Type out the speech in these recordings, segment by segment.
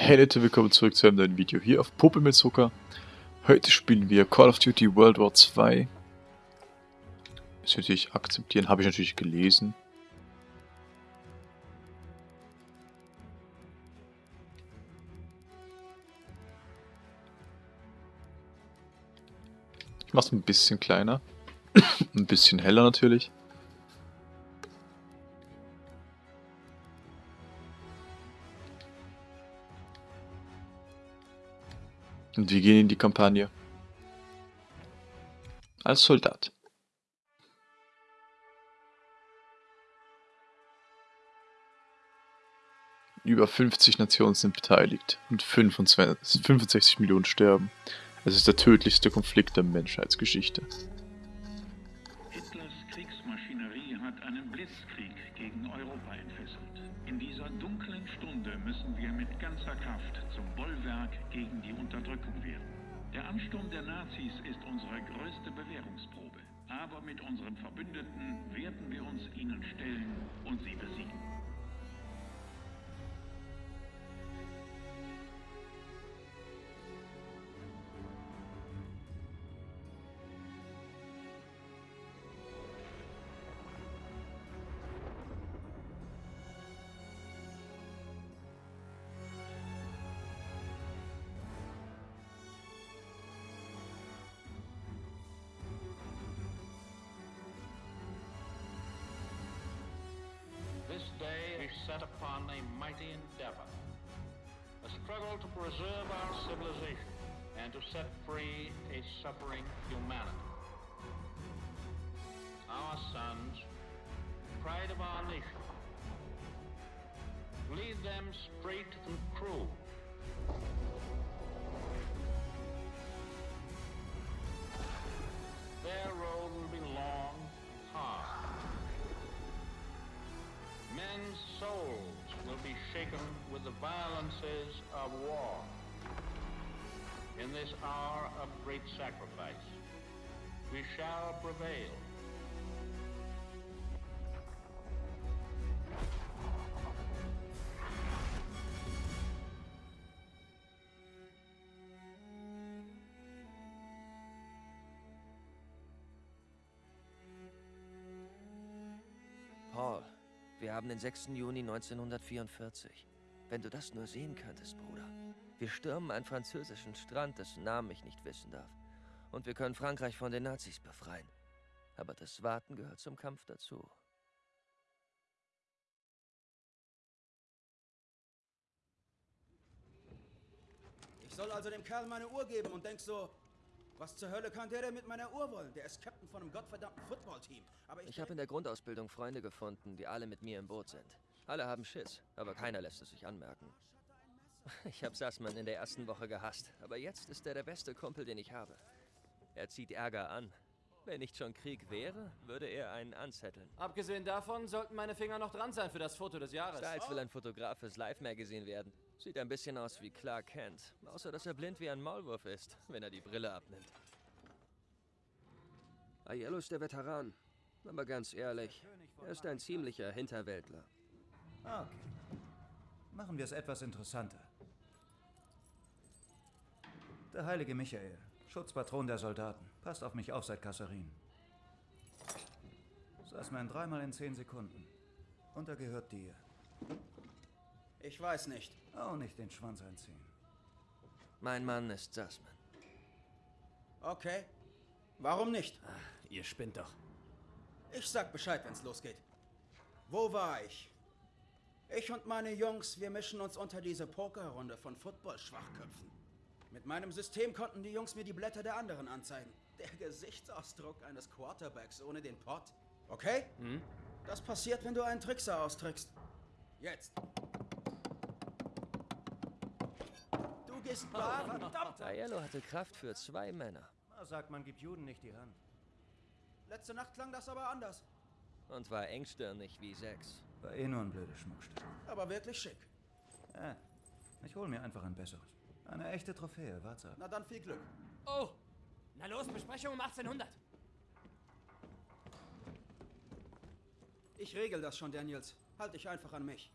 Hey Leute, willkommen zurück zu einem neuen Video hier auf Puppe mit Zucker. Heute spielen wir Call of Duty World War 2. Das natürlich akzeptieren, habe ich natürlich gelesen. Ich mache es ein bisschen kleiner. ein bisschen heller natürlich. Und wir gehen in die Kampagne. Als Soldat. Über 50 Nationen sind beteiligt und 25, 65 Millionen sterben. Es ist der tödlichste Konflikt der Menschheitsgeschichte. Bollwerk gegen die Unterdrückung werden. Der Ansturm der Nazis ist unsere größte Bewährungsprobe. Aber mit unseren Verbündeten werden wir uns ihnen stellen und sie besiegen. Set upon a mighty endeavor. A struggle to preserve our civilization and to set free a suffering humanity. Our sons, pride of our nation, lead them straight and true. Men's souls will be shaken with the violences of war. In this hour of great sacrifice, we shall prevail. Haben den 6. Juni 1944. Wenn du das nur sehen könntest, Bruder. Wir stürmen einen französischen Strand, dessen Namen ich nicht wissen darf. Und wir können Frankreich von den Nazis befreien. Aber das Warten gehört zum Kampf dazu. Ich soll also dem Kerl meine Uhr geben und denk so, was zur Hölle kann der denn mit meiner Uhr wollen? Der ist Captain von einem gottverdammten Footballteam. Aber ich, Ich habe in der Grundausbildung Freunde gefunden, die alle mit mir im Boot sind. Alle haben Schiss, aber keiner lässt es sich anmerken. Ich habe Sassmann in der ersten Woche gehasst, aber jetzt ist er der beste Kumpel, den ich habe. Er zieht Ärger an. Wenn nicht schon Krieg wäre, würde er einen anzetteln. Abgesehen davon sollten meine Finger noch dran sein für das Foto des Jahres. Styles will ein Fotograf fürs Live-Magazin werden. Sieht ein bisschen aus wie Clark Kent, außer dass er blind wie ein Maulwurf ist, wenn er die Brille abnimmt. Aiello ist der Veteran. Aber ganz ehrlich, er ist ein ziemlicher Hinterwäldler. Okay. Machen wir es etwas interessanter. Der heilige Michael, Schutzpatron der Soldaten. Passt auf mich auf seit Kasserin. Saß man dreimal in zehn Sekunden. Und er gehört dir. Ich weiß nicht. Auch nicht den Schwanz einziehen. Mein Mann ist Sassmann. Okay. Warum nicht? Ihr spinnt doch. Ich sag Bescheid, wenn's losgeht. Wo war ich? Ich und meine Jungs, wir mischen uns unter diese Pokerrunde von Football-Schwachköpfen. Mit meinem System konnten die Jungs mir die Blätter der anderen anzeigen. Der Gesichtsausdruck eines Quarterbacks ohne den Pott. Okay? Das passiert, wenn du einen Trickser austrickst. Jetzt. Gehst bar, verdammt! Aiello hatte Kraft für zwei Männer. Na, sagt man, gibt Juden nicht die Hand. Letzte Nacht klang das aber anders. Und war engstirnig wie sechs. War eh nur ein blödes Schmuckstück. Aber wirklich schick. Äh, ich hol mir einfach ein besseres. Eine echte Trophäe, warte. Na dann viel Glück. Oh! Na los, Besprechung um 1800. Ich regel das schon, Daniels. Halt dich einfach an mich.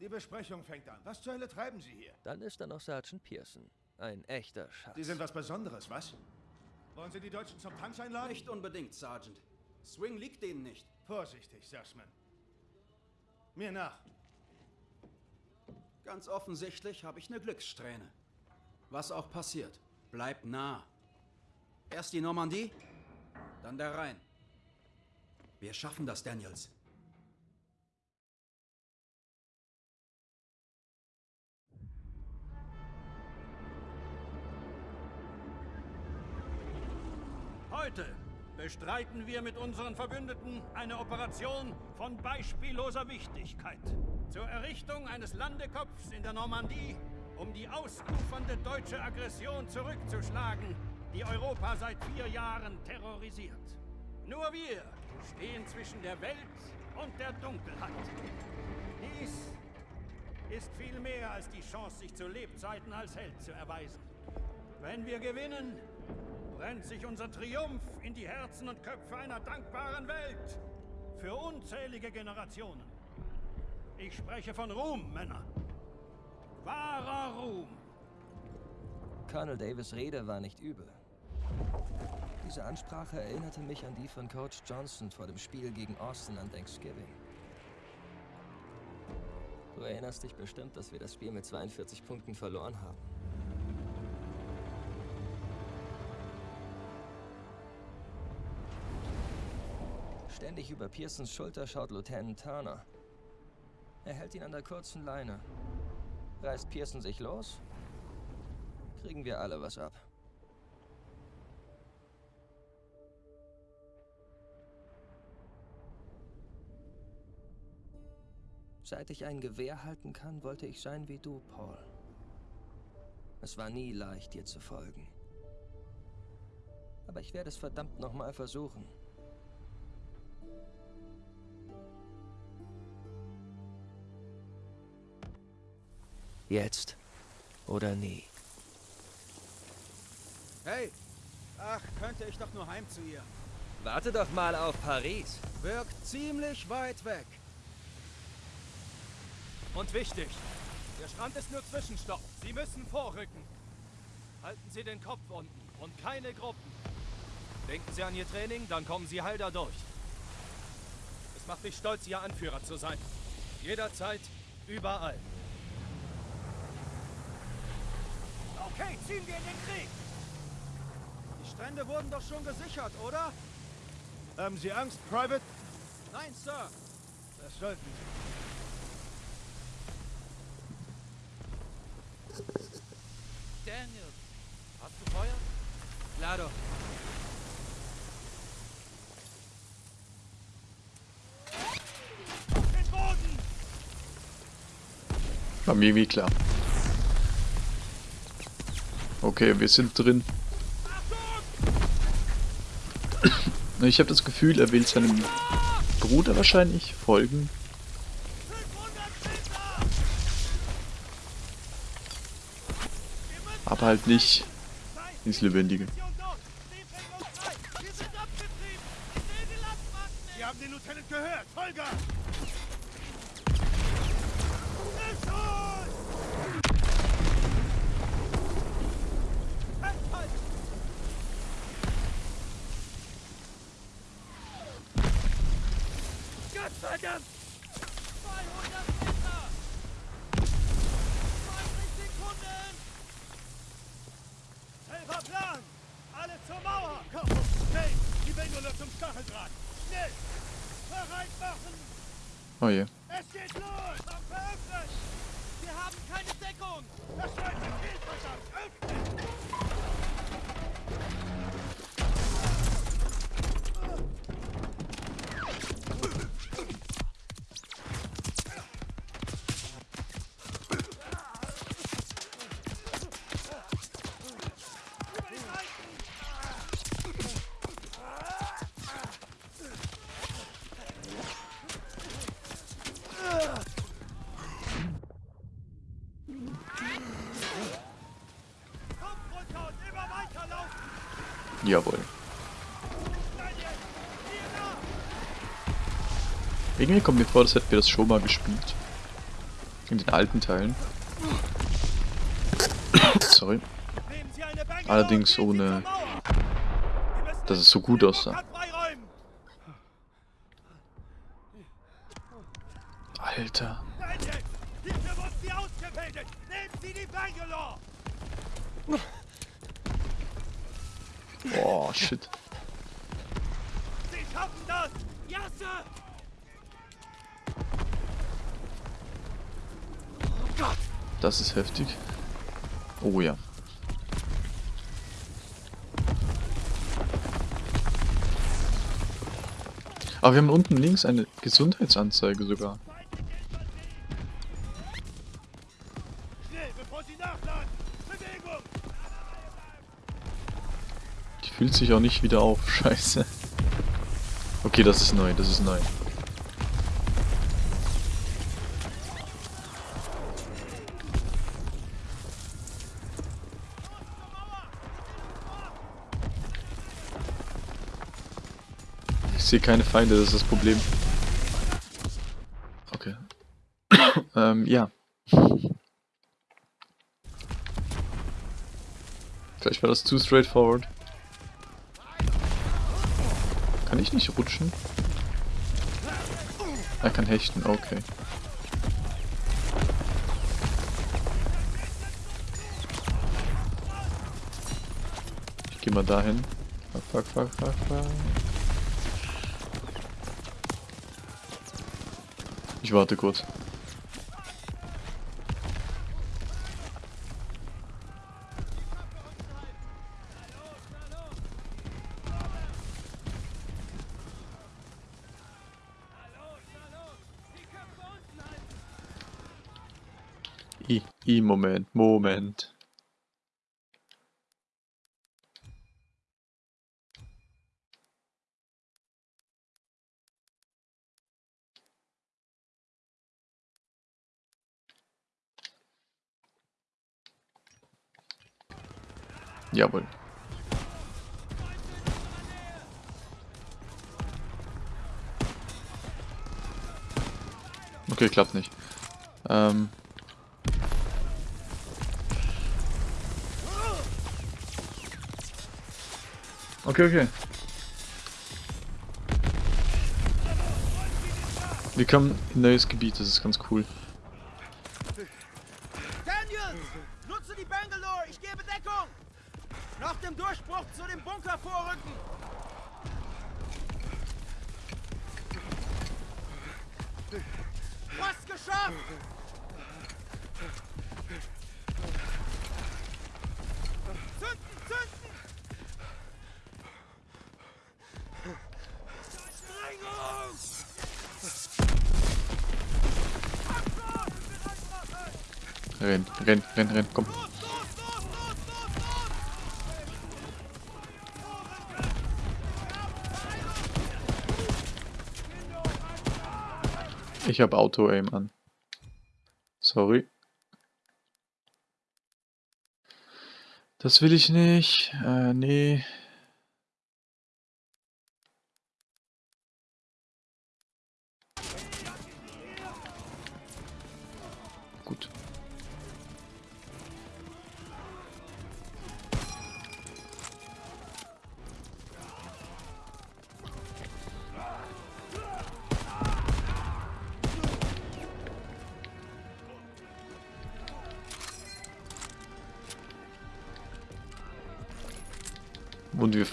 Die Besprechung fängt an. Was zur Hölle treiben Sie hier? Dann ist da noch Sergeant Pearson. Ein echter Schatz. Sie sind was Besonderes, was? Wollen Sie die Deutschen zum Tanz einladen? Nicht unbedingt, Sergeant. Swing liegt denen nicht. Vorsichtig, Sassman. Mir nach. Ganz offensichtlich habe ich eine Glückssträhne. Was auch passiert, bleibt nah. Erst die Normandie, dann der Rhein. Wir schaffen das, Daniels. Heute bestreiten wir mit unseren Verbündeten eine Operation von beispielloser Wichtigkeit. Zur Errichtung eines Landekopfs in der Normandie, um die ausufernde deutsche Aggression zurückzuschlagen, die Europa seit vier Jahren terrorisiert. Nur wir stehen zwischen der Welt und der Dunkelheit. Dies ist viel mehr als die Chance, sich zu Lebzeiten als Held zu erweisen. Wenn wir gewinnen, brennt sich unser Triumph in die Herzen und Köpfe einer dankbaren Welt. Für unzählige Generationen. Ich spreche von Ruhm, Männer. Wahrer Ruhm. Colonel Davis Rede war nicht übel. Diese Ansprache erinnerte mich an die von Coach Johnson vor dem Spiel gegen Austin an Thanksgiving. Du erinnerst dich bestimmt, dass wir das Spiel mit 42 Punkten verloren haben. Ständig über Pearsons Schulter schaut Lieutenant Turner. Er hält ihn an der kurzen Leine. Reißt Pearson sich los, kriegen wir alle was ab. Seit ich ein Gewehr halten kann, wollte ich sein wie du, Paul. Es war nie leicht, dir zu folgen. Aber ich werde es verdammt nochmal versuchen. Jetzt oder nie. Hey! Ach, könnte ich doch nur heim zu ihr. Warte doch mal auf Paris. Wirkt ziemlich weit weg. Und wichtig, der Strand ist nur Zwischenstopp. Sie müssen vorrücken. Halten Sie den Kopf unten und keine Gruppen. Denken Sie an Ihr Training, dann kommen Sie heil da durch. Es macht mich stolz, Ihr Anführer zu sein. Jederzeit, überall. Okay, ziehen wir in den Krieg! Die Strände wurden doch schon gesichert, oder? Haben Sie Angst, Private? Nein, Sir. Das sollten Sie. Daniel, hast du Feuer? Claro. Den Boden! War mir irgendwie klar. Okay, wir sind drin. Ich habe das Gefühl, er will seinem Bruder wahrscheinlich folgen. Aber halt nicht ins Lebendige. Sie haben den Lieutenant gehört! Vollgas! Gottverdammt! 200 Meter! 20 Sekunden! Selber Plan! Alle zur Mauer! Komm, schnell! Die Bändler zum Stacheldraht! Schnell! Bereit machen! Oh je. Es geht los! Veröffnet! Wir haben keine Deckung! Das zweite Ziel, verdammt! Öffnen! Irgendwie kommt mir vor, als hätten wir das schon mal gespielt. In den alten Teilen. Sorry. Allerdings ohne, dass es so gut aussah. Alter. Boah, shit. Sie schaffen das! Ja, Sir! Oh Gott! Das ist heftig. Oh ja. Aber wir haben unten links eine Gesundheitsanzeige sogar. Die fühlt sich auch nicht wieder auf. Scheiße. Okay, das ist neu, das ist neu. Sehe keine Feinde, das ist das Problem. Okay. ähm, ja. Vielleicht war das zu straightforward. Kann ich nicht rutschen? Er kann hechten, okay. Ich geh mal dahin. Fuck, fuck, fuck, fuck, fuck. Ich warte kurz. I, I, Moment, Moment. Jawohl. Okay, klappt nicht. Ähm. Okay, okay. Wir kommen in neues Gebiet, das ist ganz cool. Daniel! Nutze die Bangalore! Ich gebe Deckung! Nach dem Durchbruch zu dem Bunker vorrücken! Fast geschafft! Zünden! Zünden! Renn, renn, renn, komm. Ich habe Auto-Aim an. Sorry. Das will ich nicht. Äh, nee.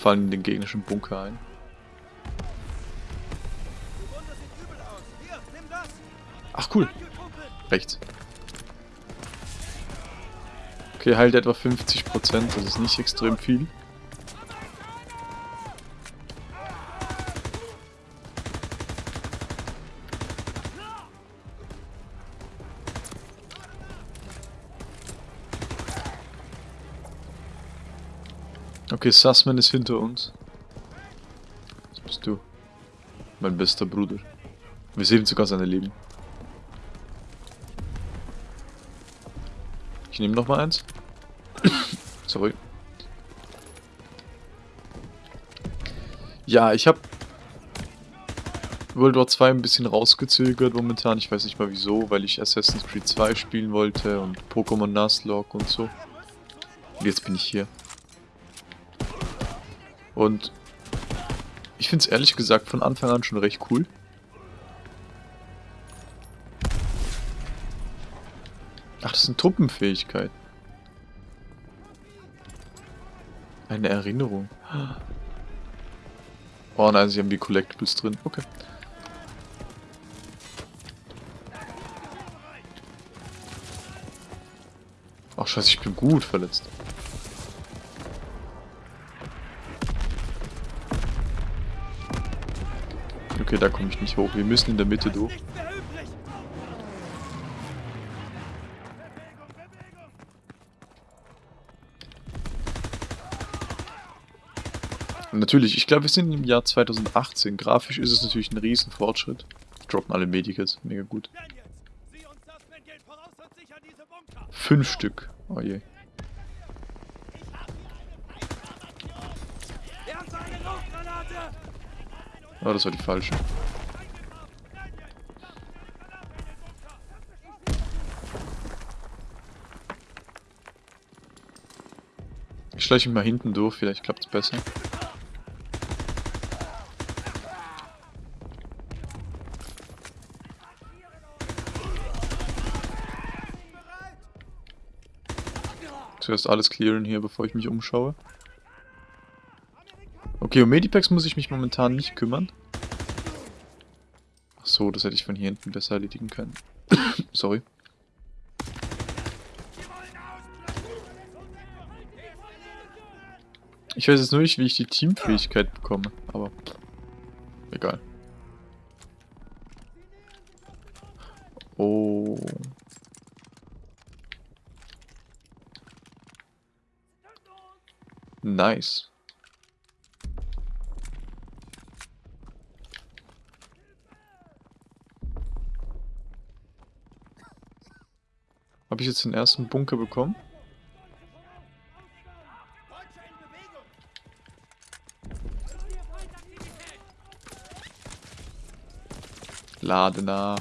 Fallen in den gegnerischen Bunker ein. Ach cool. Rechts. Okay, heilt etwa 50%, das ist nicht extrem viel. Okay, Sussman ist hinter uns. Das bist du. Mein bester Bruder. Wir sehen sogar seine Leben. Ich nehme noch mal eins. Sorry. Ja, ich habe World War 2 ein bisschen rausgezögert momentan. Ich weiß nicht mal wieso, weil ich Assassin's Creed 2 spielen wollte und Pokémon Nuzlocke und so. Und jetzt bin ich hier. Und ich finde es ehrlich gesagt von Anfang an schon recht cool. Ach, das sind Truppenfähigkeiten. Eine Erinnerung. Oh nein, sie haben die Collectibles drin. Okay. Ach scheiße, ich bin gut verletzt. Okay, da komme ich nicht hoch. Wir müssen in der Mitte durch. natürlich, ich glaube, wir sind im Jahr 2018. Grafisch ist es natürlich ein riesen Fortschritt. Droppen alle Medikits, mega gut. Fünf Stück. Oh je. Oh, das war die falsche. Ich schleiche mich mal hinten durch, vielleicht klappt es besser. Zuerst alles clearen hier, bevor ich mich umschaue. Okay, um Medipacks muss ich mich momentan nicht kümmern. Ach so, das hätte ich von hier hinten besser erledigen können. Sorry. Ich weiß jetzt nur nicht, wie ich die Teamfähigkeit bekomme, aber egal. Oh. Nice. Habe ich jetzt den ersten Bunker bekommen? Lade nach.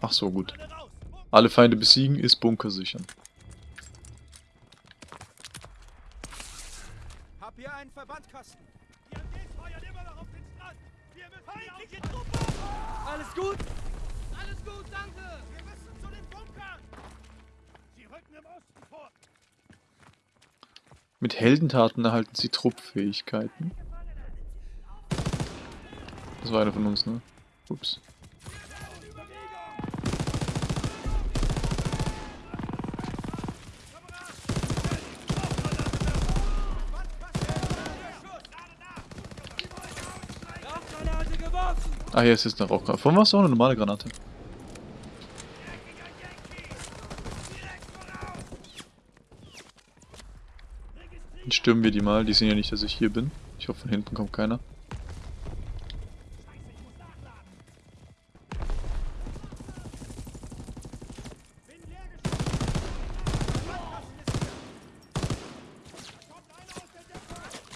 Ach so, gut. Alle Feinde besiegen ist Bunker sichern. einen Verbandkasten. Die MGs feuern immer noch auf den Strand. Wir müssen feindliche Truppe! Alles gut? Alles gut, danke! Wir müssen zu den Bunkern! Sie rücken im Osten vor. Mit Heldentaten erhalten sie Truppfähigkeiten. Das war einer von uns, ne? Ups. Ah, hier ist jetzt eine Rauchgranate. Von was auch eine normale Granate? Dann stürmen wir die mal. Die sehen ja nicht, dass ich hier bin. Ich hoffe, von hinten kommt keiner.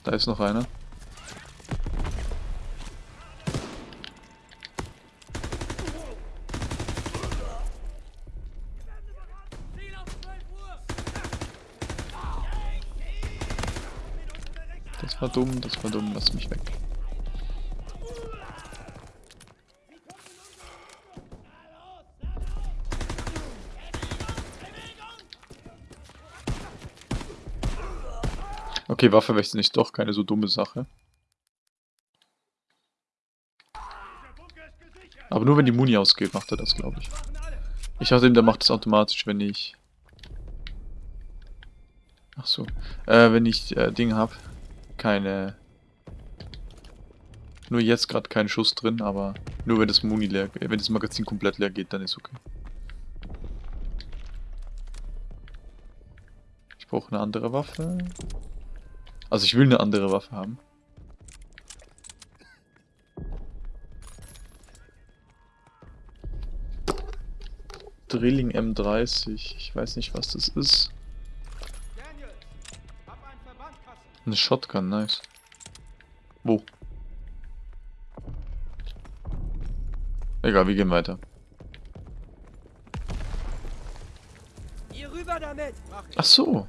Da ist noch einer. Dumm, das war dumm, lass mich weg. Okay, Waffe wechseln ist doch keine so dumme Sache. Aber nur wenn die Muni ausgeht, macht er das, glaube ich. Ich dachte eben, der macht das automatisch, wenn ich... Ach so. Äh, wenn ich äh, Ding habe keine... Nur jetzt gerade kein Schuss drin, aber nur wenn das Muni leer, wenn das Magazin komplett leer geht, dann ist okay. Ich brauche eine andere Waffe. Also ich will eine andere Waffe haben. Drilling M30. Ich weiß nicht, was das ist. Eine Shotgun, nice. Wo? Egal, wir gehen weiter. Hier rüber damit! Ach so.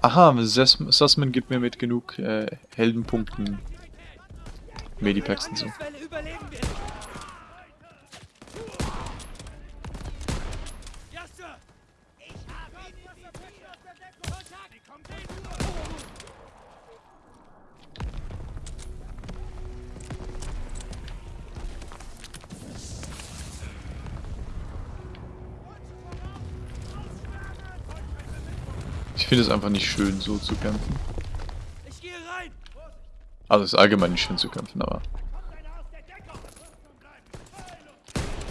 Aha, Sussman gibt mir mit genug äh, Heldenpunkten Medipacks und so. Finde es einfach nicht schön, so zu kämpfen. Also es ist allgemein nicht schön zu kämpfen, aber...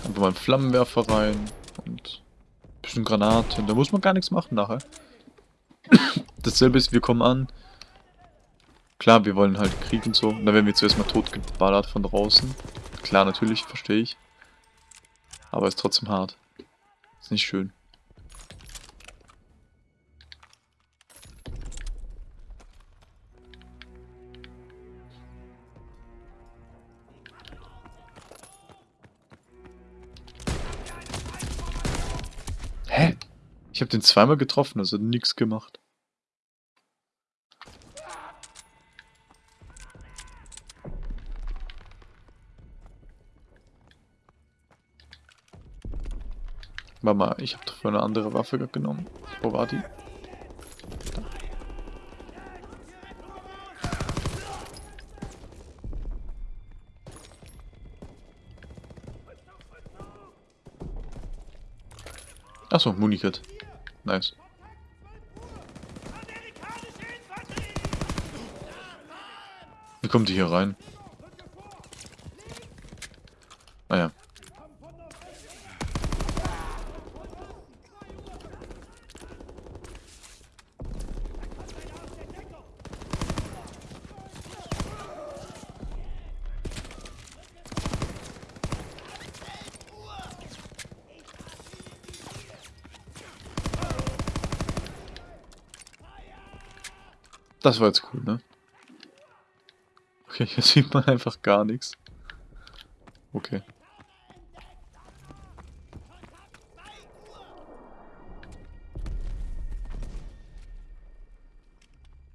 Einfach mal einen Flammenwerfer rein und ein bisschen Granate. Da muss man gar nichts machen nachher. Dasselbe ist, wir kommen an. Klar, wir wollen halt Krieg und so. Und dann werden wir zuerst mal totgeballert von draußen. Klar, natürlich, verstehe ich. Aber ist trotzdem hart. Ist nicht schön. Den zweimal getroffen, also nichts gemacht. Warte mal, ich habe doch vorhin eine andere Waffe genommen. Wo war die? Da. Achso, Munikit. Nice. Wie kommt die hier rein? Ah ja. Das war jetzt cool, ne? Okay, hier sieht man einfach gar nichts. Okay.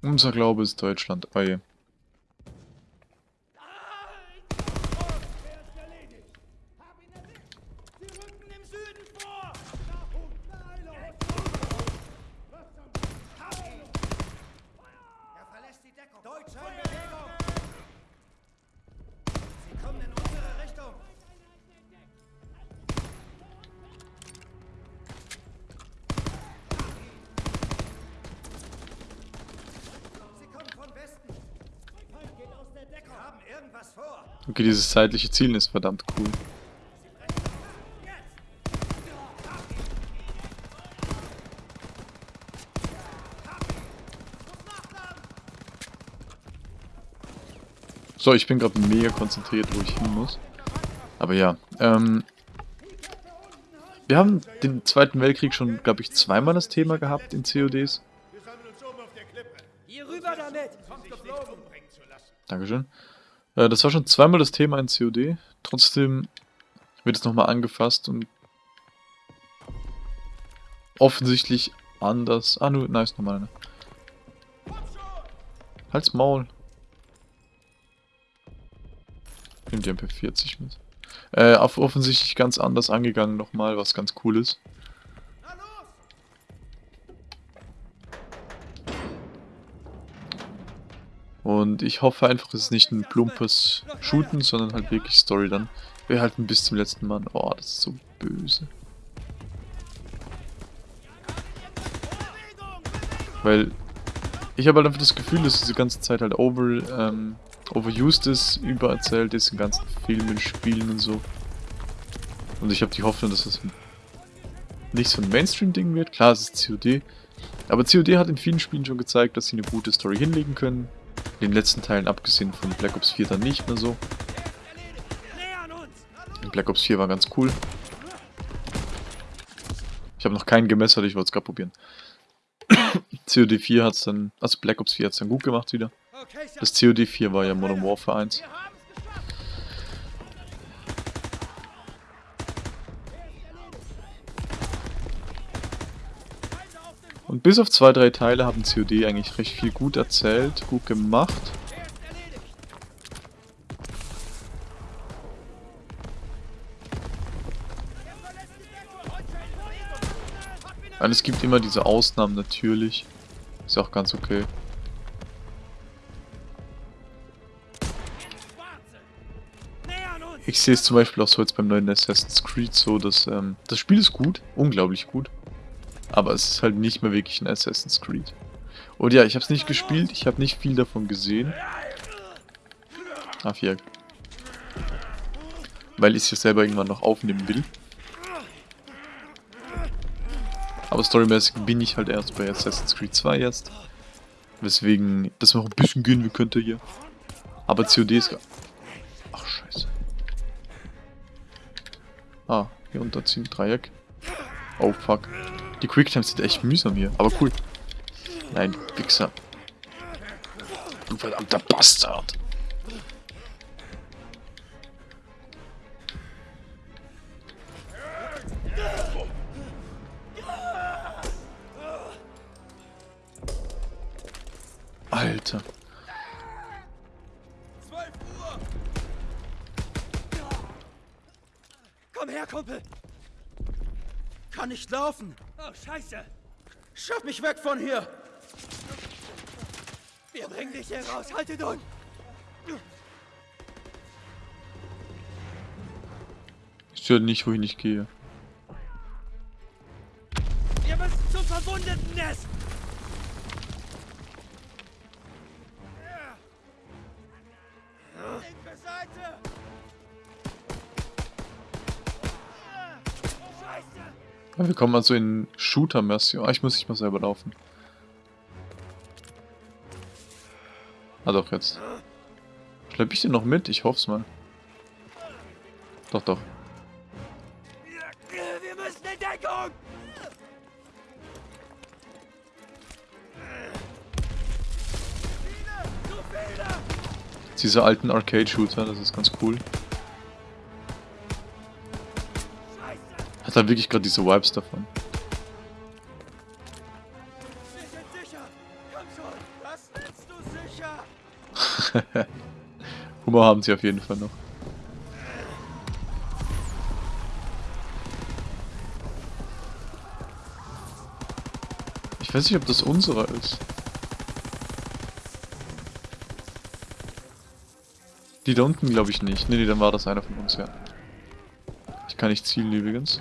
Unser Glaube ist Deutschland. Oh je. Dieses zeitliche Zielen ist verdammt cool. So, ich bin gerade mega konzentriert, wo ich hin muss. Aber ja, ähm... Wir haben den Zweiten Weltkrieg schon, glaube ich, zweimal das Thema gehabt in CODs. Wir sammeln uns oben auf der Klippe. Hier rüber damit! Sich nicht umbringen zu lassen. Dankeschön. Äh, das war schon zweimal das Thema in COD. Trotzdem wird es nochmal angefasst und offensichtlich anders. Ah, nur, nice, nochmal eine. Halt's Maul. Nimm die MP40 mit. Äh, offensichtlich ganz anders angegangen nochmal, was ganz cool ist. Und ich hoffe einfach, es ist nicht ein plumpes Shooten, sondern halt wirklich Story dann. Wir halten bis zum letzten Mann. Oh, das ist so böse. Weil ich habe halt einfach das Gefühl, dass diese ganze Zeit halt over, ähm, overused ist, übererzählt ist in ganzen Filmen, Spielen und so. Und ich habe die Hoffnung, dass es nicht so ein Mainstream-Ding wird. Klar, es ist COD. Aber COD hat in vielen Spielen schon gezeigt, dass sie eine gute Story hinlegen können. In den letzten Teilen, abgesehen von Black Ops 4, dann nicht mehr so. Black Ops 4 war ganz cool. Ich habe noch keinen gemessert, ich wollte es gerade probieren. COD 4 hat es dann, also Black Ops 4 hat es dann gut gemacht wieder. Das COD 4 war ja Modern Warfare 1. Und bis auf zwei, drei Teile haben COD eigentlich recht viel gut erzählt, gut gemacht. Und es gibt immer diese Ausnahmen natürlich. Ist auch ganz okay. Ich sehe es zum Beispiel auch so jetzt beim neuen Assassin's Creed so, dass ähm, das Spiel ist gut, unglaublich gut. Aber es ist halt nicht mehr wirklich ein Assassin's Creed. Und ja, ich habe es nicht gespielt, ich habe nicht viel davon gesehen. Ach ja. Weil ich es ja selber irgendwann noch aufnehmen will. Aber storymäßig bin ich halt erst bei Assassin's Creed 2 jetzt. Weswegen das noch ein bisschen gehen wie könnte hier. Aber COD ist... Ach, scheiße. Ah, hier unterziehen, Dreieck. Oh, fuck. Die Quicktime sind echt mühsam hier, aber cool. Nein, Wichser. Du verdammter Bastard. Alter. Komm her, Kumpel! Kann nicht laufen. Scheiße! Schaff mich weg von hier. Wir bringen dich hier raus. Halte durch! Ich sehe nicht, wohin ich gehe. Wir müssen zum Verwundeten-Nest! Wir kommen also in Shooter-Mission. Ah, ich muss nicht mal selber laufen. Ah doch, jetzt. Schlepp ich den noch mit? Ich hoff's mal. Doch, doch. Wir müssen in Deckung! Diese alten Arcade-Shooter, das ist ganz cool. Halt wirklich gerade diese Vibes davon. Humor haben sie auf jeden Fall noch. Ich weiß nicht, ob das unserer ist. Die da unten glaube ich nicht. Nee, nee, dann war das einer von uns, ja. Ich kann nicht zielen übrigens.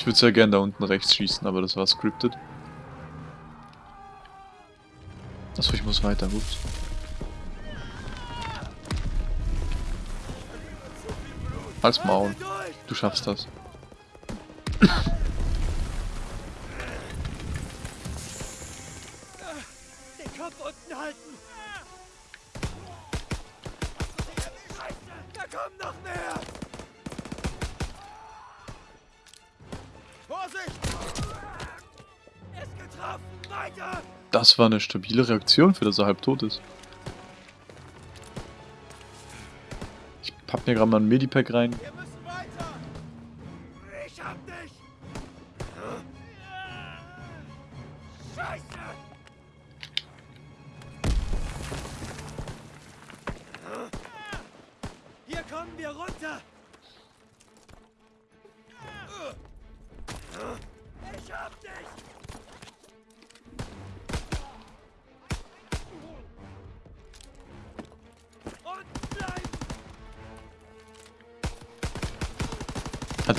Ich würde sehr gern da unten rechts schießen, aber das war scripted. Achso, ich muss weiter, ups. Als Maul. Du schaffst das. Das war eine stabile Reaktion, für das er halb tot ist. Ich pack mir gerade mal ein Medipack rein.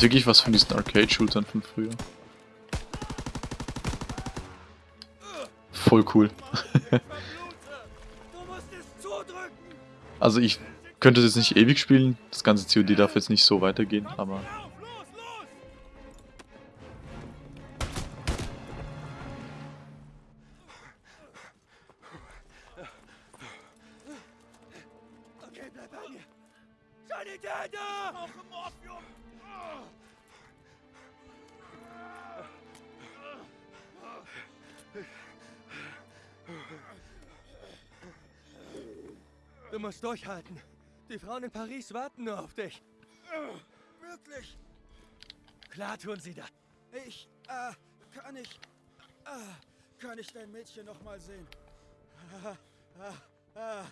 Wirklich was von diesen Arcade-Shootern von früher. Voll cool. Also ich könnte das nicht ewig spielen. Das ganze COD darf jetzt nicht so weitergehen, aber... durchhalten. Die Frauen in Paris warten nur auf dich. Wirklich? Klar tun sie das. Ich, äh, kann ich... Ah, kann ich dein Mädchen noch mal sehen?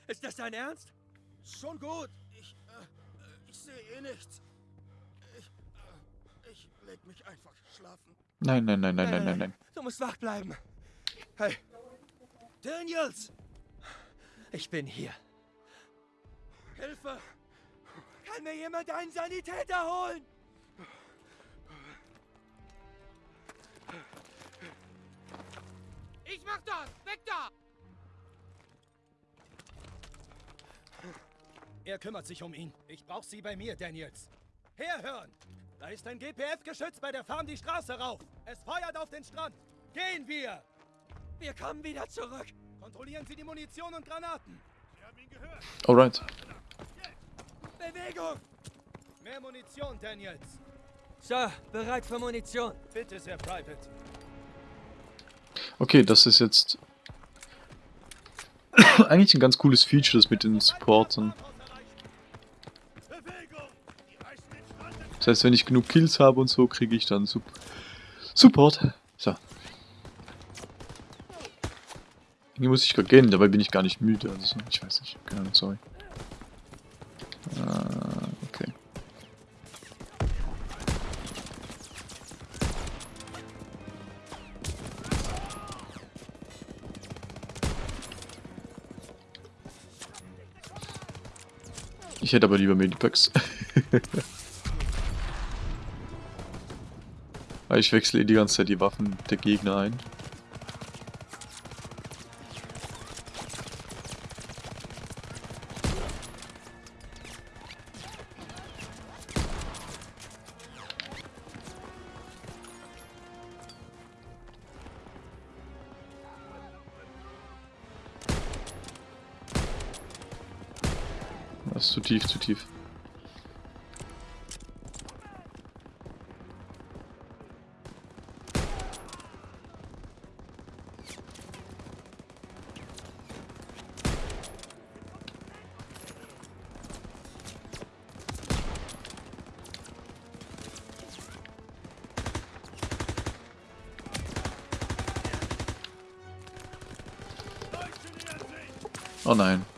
Ist das dein Ernst? Schon gut. Ich, äh, ich sehe eh nichts. Ich, äh, ich leg mich einfach schlafen. Nein, nein, nein, nein, nein, nein, nein. Du musst wach bleiben. Hey, Daniels! ich bin hier. Hilfe! Kann mir jemand einen Sanitäter holen? Ich mach das! Weg da! Er kümmert sich um ihn. Ich brauch sie bei mir, Daniels. Herhören! Da ist ein GPF-Geschütz bei der Farm die Straße rauf. Es feuert auf den Strand. Gehen wir! Wir kommen wieder zurück. Kontrollieren Sie die Munition und Granaten. Alright. Bewegung! Mehr Munition, Daniels. So, bereit für Munition. Bitte, Sir Private. Okay, das ist jetzt eigentlich ein ganz cooles Feature, das mit den Supportern. Das heißt, wenn ich genug Kills habe und so, kriege ich dann Sup Support. So. Irgendwie muss ich gerade gehen, dabei bin ich gar nicht müde. Also, ich weiß nicht. Keine Ahnung, sorry. Ah, okay. Ich hätte aber lieber Medipacks. Weil ich wechsle die ganze Zeit die Waffen der Gegner ein. Das ist zu tief, zu tief. Oh nein.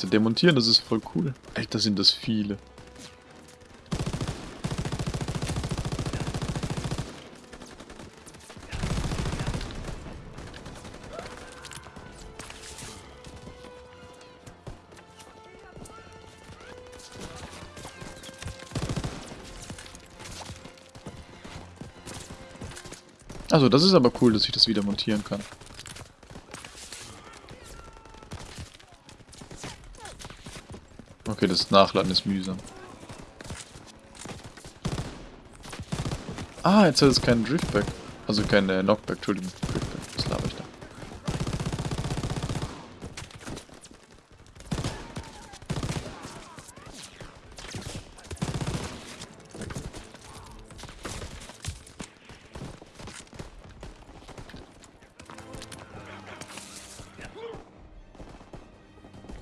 Jetzt demontieren, das ist voll cool. Alter, sind das viele. Also, das ist aber cool, dass ich das wieder montieren kann. Okay, das Nachladen ist mühsam. Ah, jetzt hat es keinen Driftback. Also kein äh, Knockback, Entschuldigung. Driftback, was laber ich da?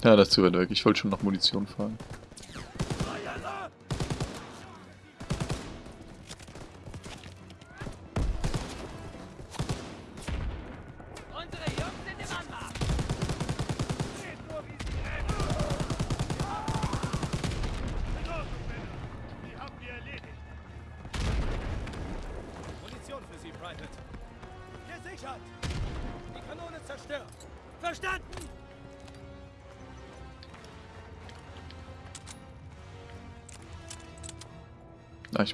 Ja, das ist zu weit weg. Ich wollte schon nach Munition fahren.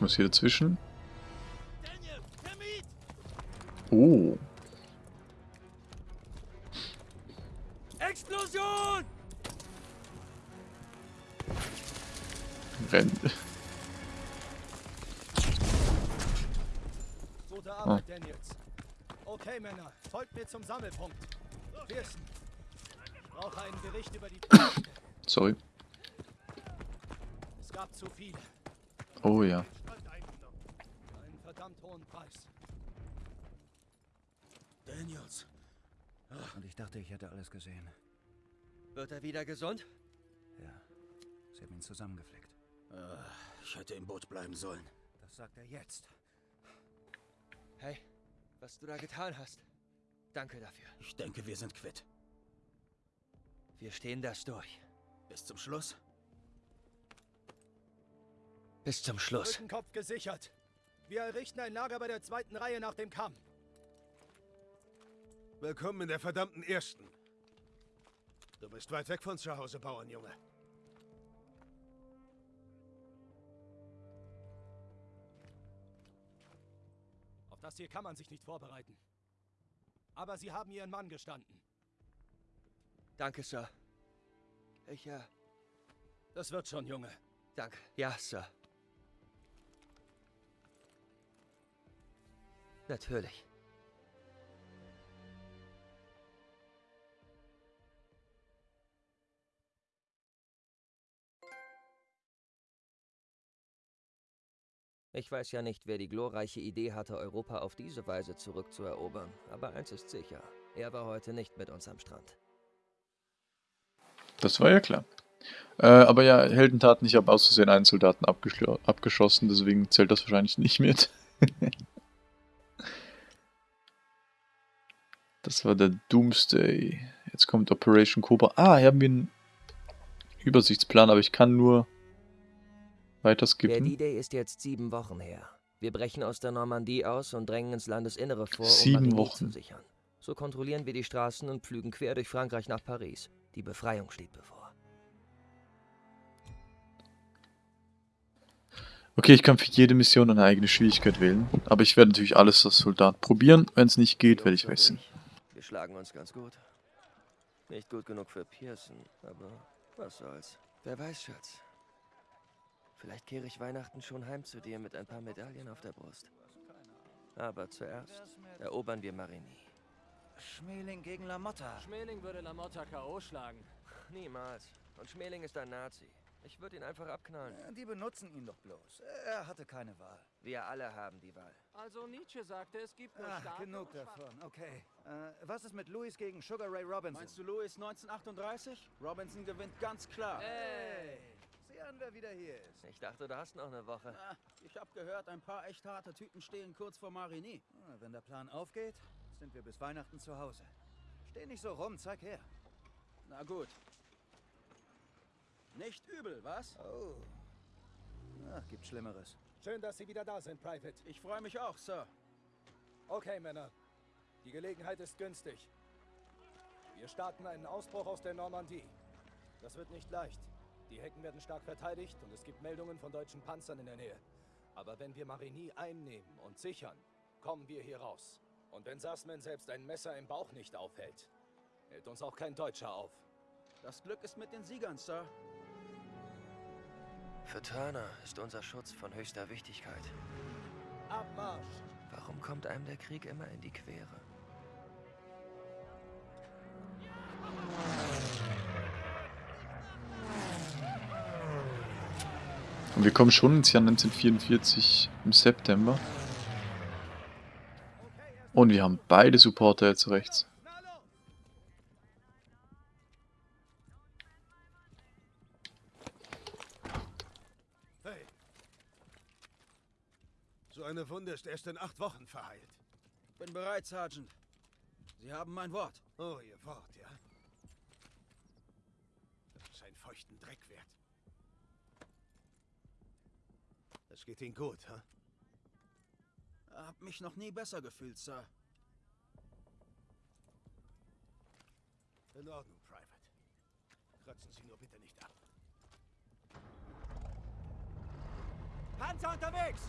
Muss hier dazwischen. Gesund? Ja. Sie haben ihn zusammengeflickt. Ah, Ich hätte im Boot bleiben sollen. Das sagt er jetzt. Hey, was du da getan hast. Danke dafür. Ich denke, wir sind quitt. Wir stehen das durch. Bis zum Schluss. Bis zum Schluss. Rückenkopf gesichert. Wir errichten ein Lager bei der zweiten Reihe nach dem Kamm. Willkommen in der verdammten Ersten. Du bist weit weg von zu Hause, Bauernjunge. Auf das hier kann man sich nicht vorbereiten. Aber Sie haben Ihren Mann gestanden. Danke, Sir. Ich, äh, Das wird schon, Junge. danke. Ja, Sir. Natürlich. Ich weiß ja nicht, wer die glorreiche Idee hatte, Europa auf diese Weise zurückzuerobern, aber eins ist sicher, er war heute nicht mit uns am Strand. Das war ja klar. Äh, aber ja, Heldentaten, ich habe aus Versehen einen Soldaten abgeschossen, deswegen zählt das wahrscheinlich nicht mit. das war der Doomsday. Jetzt kommt Operation Cobra. Ah, hier haben wir einen Übersichtsplan, aber ich kann nur weiter Der skippen. D-Day ist jetzt sieben Wochen her. Wir brechen aus der Normandie aus und drängen ins Landesinnere vor, um Sieben Marigny Wochen. zu sichern. So kontrollieren wir die Straßen und pflügen quer durch Frankreich nach Paris. Die Befreiung steht bevor. Okay, ich kann für jede Mission eine eigene Schwierigkeit wählen, aber ich werde natürlich alles als Soldat probieren. Wenn es nicht geht, werde ich wechseln. ich, Wir schlagen uns ganz gut. Nicht gut genug für Pearson, aber was soll's. Wer weiß, Schatz. Vielleicht kehre ich Weihnachten schon heim zu dir mit ein paar Medaillen auf der Brust. Aber zuerst erobern wir Marigny. Schmeling gegen Lamotta. Schmeling würde Lamotta K.O. schlagen. Niemals. Und Schmeling ist ein Nazi. Ich würde ihn einfach abknallen. Ja, Die benutzen ihn doch bloß. Er hatte keine Wahl. Wir alle haben die Wahl. Also Nietzsche sagte, es gibt nur Starke genug davon. Okay. Äh, was ist mit Louis gegen Sugar Ray Robinson? Meinst du Louis 1938? Robinson gewinnt ganz klar. Hey! An, wer wieder hier ist. Ich dachte, du hast noch eine Woche. Ah, ich habe gehört, ein paar echt harte Typen stehen kurz vor Marigny. Ah, Wenn der Plan aufgeht, sind wir bis Weihnachten zu Hause. Steh nicht so rum, zeig her. Na gut. Nicht übel, was? Oh. Ach, gibt Schlimmeres. Schön, dass Sie wieder da sind, Private. Ich freue mich auch, Sir. Okay, Männer. Die Gelegenheit ist günstig. Wir starten einen Ausbruch aus der Normandie. Das wird nicht leicht. Die Hecken werden stark verteidigt und es gibt Meldungen von deutschen Panzern in der Nähe. Aber wenn wir Marigny einnehmen und sichern, kommen wir hier raus. Und wenn Sassman selbst ein Messer im Bauch nicht aufhält, hält uns auch kein Deutscher auf. Das Glück ist mit den Siegern, Sir. Für Turner ist unser Schutz von höchster Wichtigkeit. Abmarsch! Warum kommt einem der Krieg immer in die Quere? Und wir kommen schon ins Jahr 1944 im September. Und wir haben beide Supporter jetzt rechts. Hey. So eine Wunde ist erst in acht Wochen verheilt. Bin bereit, Sergeant. Sie haben mein Wort. Oh, Ihr Wort, ja? Das ist einen feuchten Dreck wert. Das geht Ihnen gut, ha? Hab mich noch nie besser gefühlt, Sir. In Ordnung, Private. Kratzen Sie nur bitte nicht ab. Panzer unterwegs!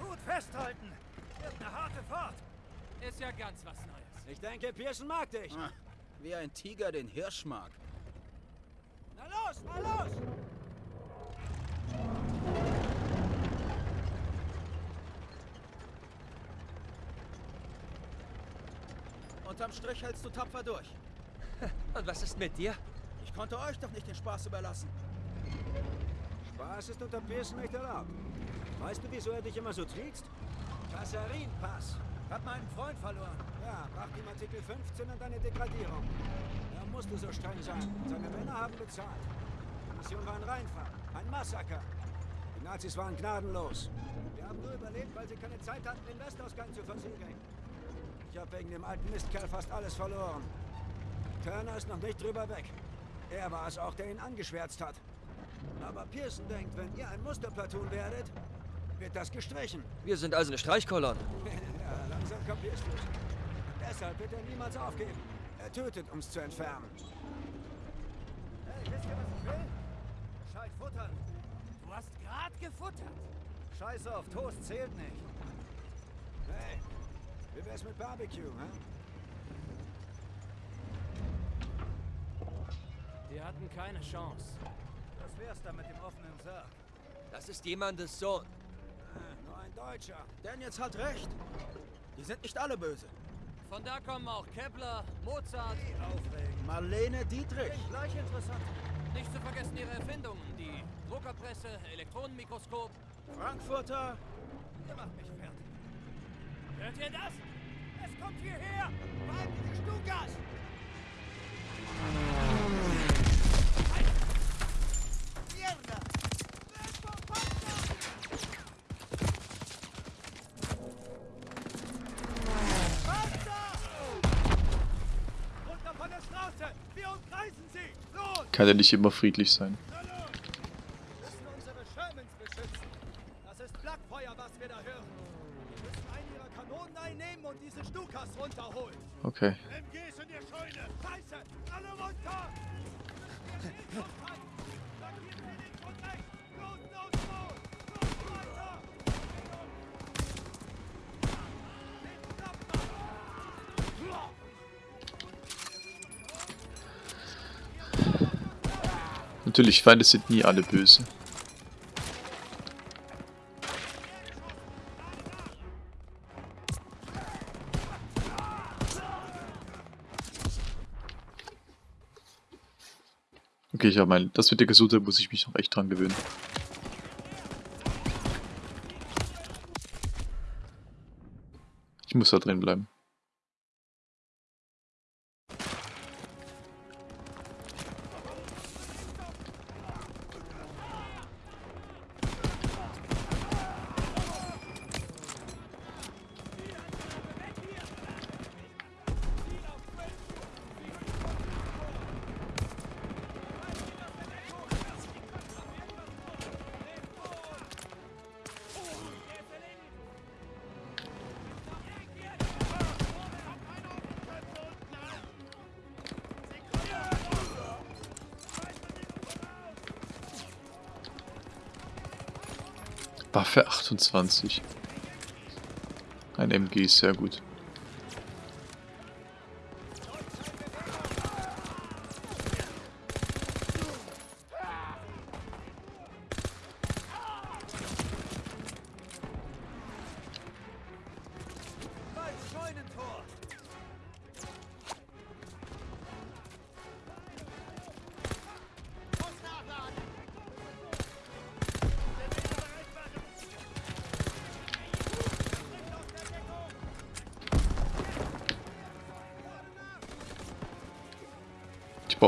Gut festhalten! Wird eine harte Fahrt! Ist ja ganz was Neues. Ich denke, Pearson mag dich. Ah, wie ein Tiger den Hirsch mag. Na los, na los! Unterm Strich hältst du tapfer durch. Und was ist mit dir? Ich konnte euch doch nicht den Spaß überlassen. Spaß ist unter Pearson nicht erlaubt. Weißt du, wieso er dich immer so trickst? Kassarinpass. Hab meinen Freund verloren. Ja, brachte ihm Artikel 15 und deine Degradierung. Musste so streng sein. Seine Männer haben bezahlt. Die Mission war ein Reinfall. Ein Massaker. Die Nazis waren gnadenlos. Wir haben nur überlebt, weil sie keine Zeit hatten, den Westausgang zu versiegeln. Ich habe wegen dem alten Mistkerl fast alles verloren. Turner ist noch nicht drüber weg. Er war es auch, der ihn angeschwärzt hat. Aber Pearson denkt, wenn ihr ein Musterplatoon werdet, wird das gestrichen. Wir sind also eine Streichkolonne. ja, langsam kapierst du's. Deshalb wird er niemals aufgeben. Er tötet, um's zu entfernen. Hey, wisst ihr, was ich will? Gescheit futtern. Du hast gerade gefuttert. Scheiß auf, Toast zählt nicht. Hey, wie wär's mit Barbecue, hä? Die hatten keine Chance. Das wär's dann mit dem offenen Sarg. Das ist jemandes Sohn. Nur ein Deutscher. Daniels hat recht. Die sind nicht alle böse. Von da kommen auch Kepler, Mozart. Marlene Dietrich. Gleich interessant. Nicht zu vergessen ihre Erfindungen. Die Druckerpresse, Elektronenmikroskop. Frankfurter. Ihr macht mich fertig. Hört ihr das? Es kommt hierher! Behalten die Stukas! Kann ja nicht immer friedlich sein. Natürlich, Feinde sind nie alle böse. Okay, ich habe mein, das mit der Gesundheit muss ich mich noch echt dran gewöhnen. Ich muss da drin bleiben. Waffe 28. Ein MG ist sehr gut.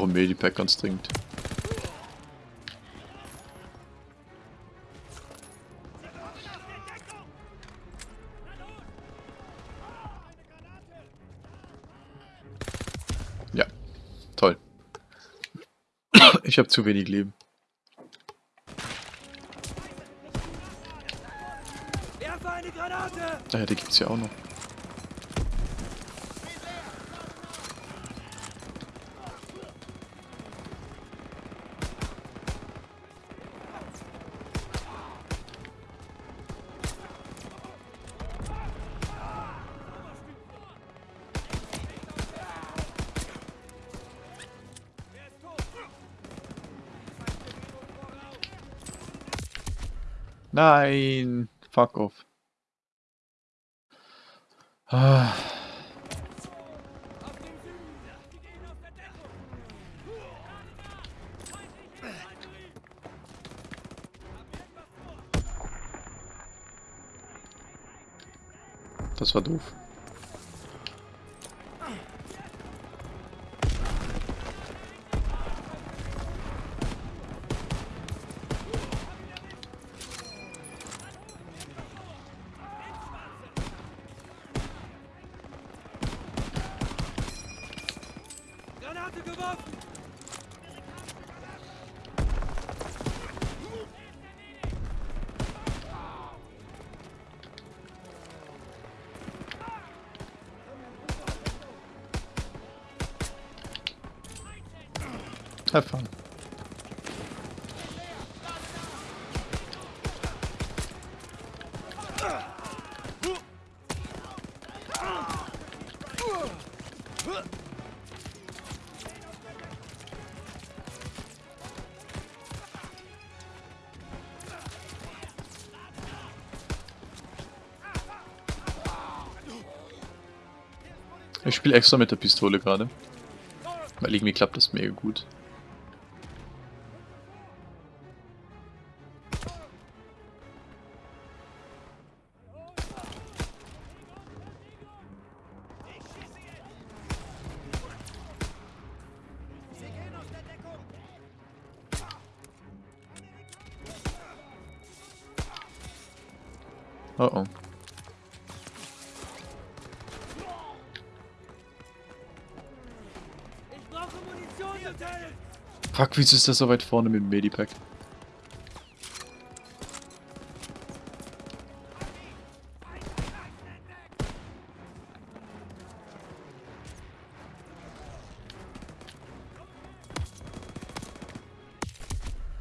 Brauche ein Medipack ganz dringend. Ja, toll. Ich habe zu wenig Leben. Granate! Naja, die gibt's ja auch noch. Nein! Fuck off. Das war doof. Spiele extra mit der Pistole gerade. Weil irgendwie klappt das mega gut. Oh oh. Fuck, wieso ist das so weit vorne mit dem Medipack?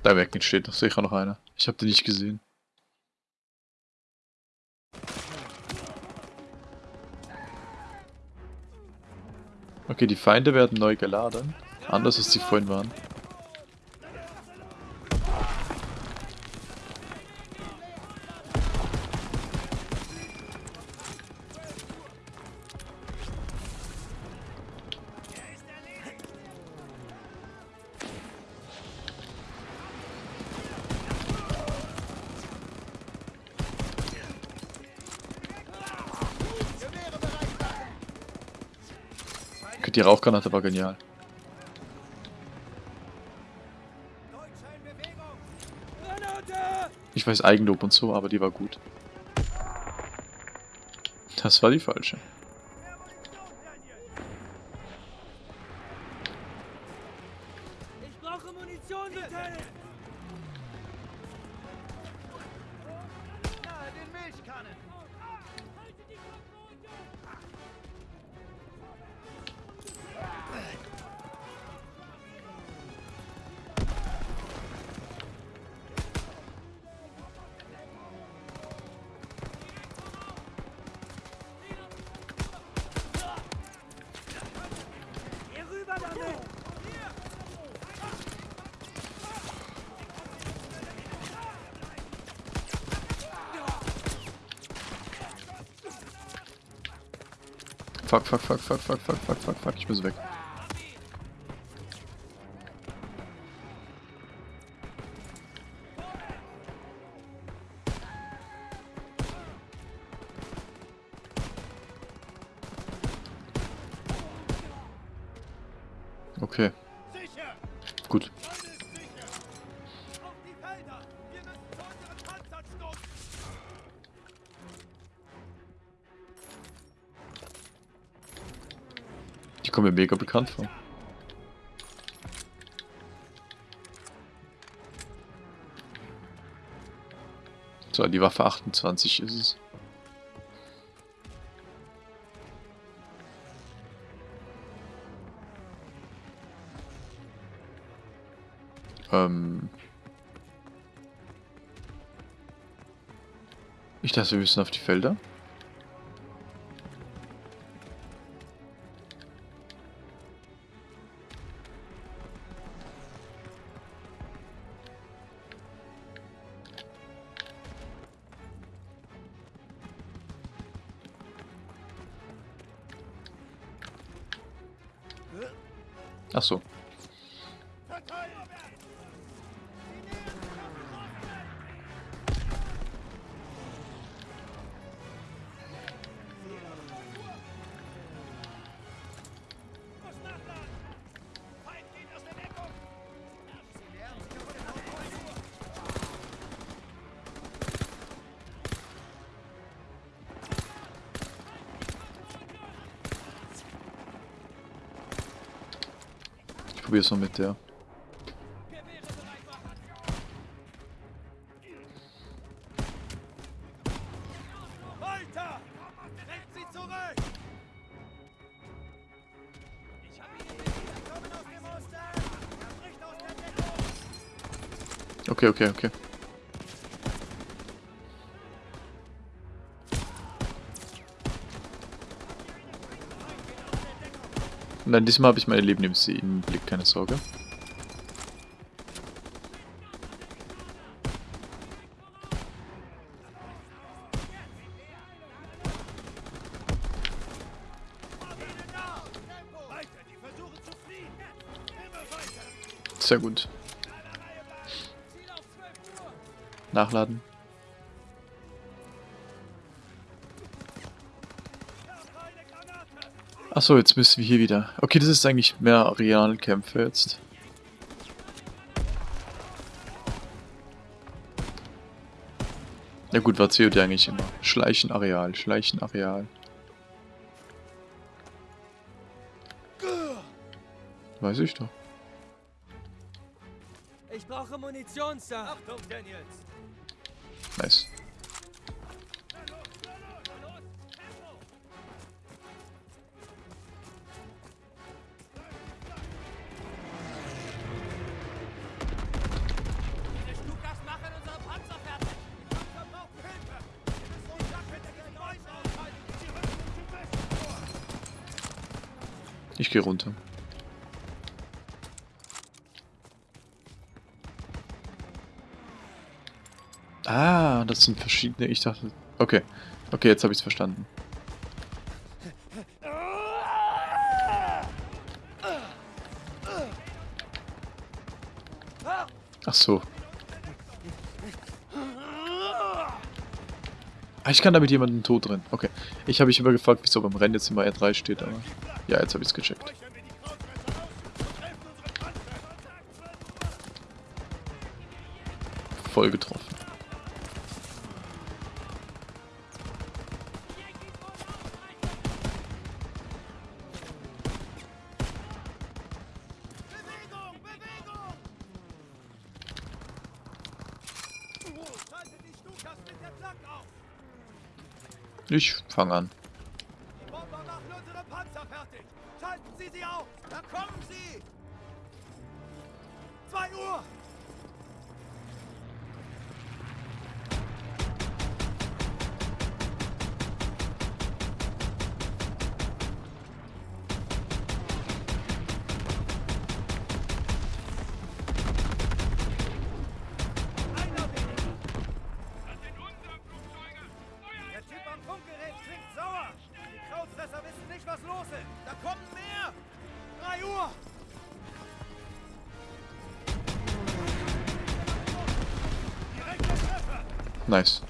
Da weg steht noch sicher noch einer. Ich habe den nicht gesehen. Okay, die Feinde werden neu geladen. Anders als sie vorhin waren. Rauchgranate war genial. Ich weiß Eigenlob und so, aber die war gut. Das war die falsche. Fuck, fuck, fuck, fuck, fuck, fuck, fuck, fuck, fuck, ich muss weg. Mega bekannt vor. So, die Waffe 28 ist es. Ähm. Ich dachte, wir müssen auf die Felder. Assou. Aus der Deckung! Okay, okay, okay. Nein, diesmal habe ich meine Leben im Blick, keine Sorge. Sehr gut. Nachladen. Achso, jetzt müssen wir hier wieder. Okay, das ist eigentlich mehr Arealkämpfe jetzt. Ja gut, war COD eigentlich immer. Schleichen Areal, Schleichen Areal. Weiß ich doch. Ich brauche Munition, Sir! Achtung, Daniels! Nice. Ich gehe runter. Ah, das sind verschiedene. Ich dachte. Okay. Okay, jetzt habe ich es verstanden. Ach so. Ich kann damit jemanden tot drin. Okay. Ich habe mich immer gefragt, wieso beim Rennen jetzt immer R3 steht, aber. Ja, jetzt habe ich es gecheckt. Voll getroffen. Ich fange an. Nice.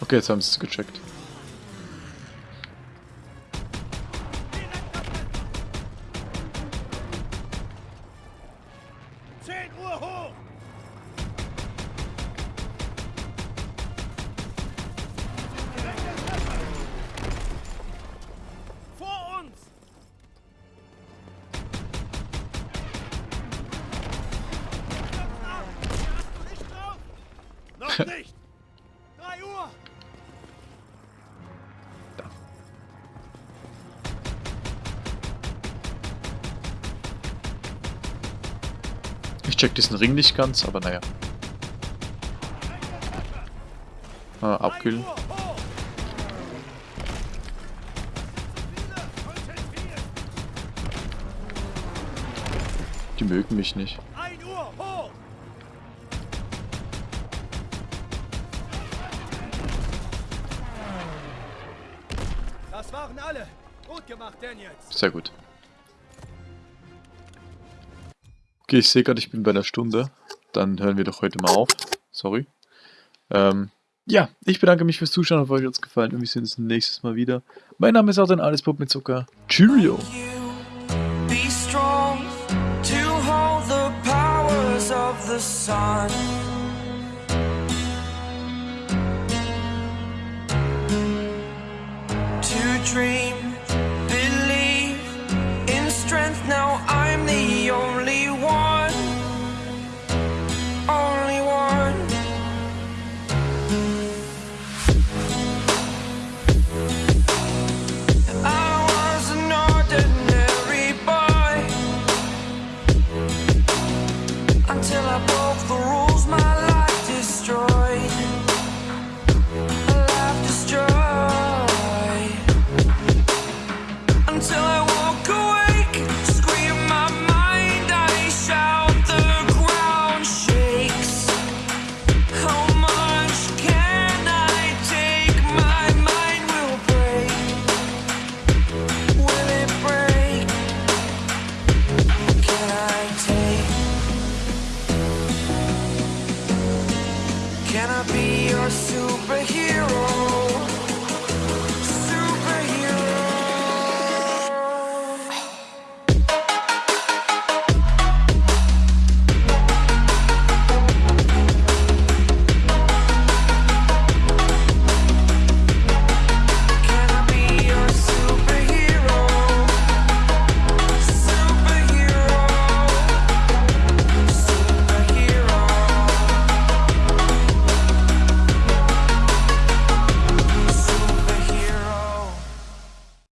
Okay, jetzt haben sie es gecheckt. Check diesen Ring nicht ganz, aber naja. Ah, abkühlen. Die mögen mich nicht. 1 Uhr hoch! Das waren alle. Gut gemacht, Daniels. Sehr gut. Okay, ich sehe gerade, ich bin bei einer Stunde. Dann hören wir doch heute mal auf. Sorry. Ähm, ja, ich bedanke mich fürs Zuschauen. Hoffe, euch hat es gefallen und wir sehen uns nächstes Mal wieder. Mein Name ist auch dann Alles Pop mit Zucker. Cheerio! Dream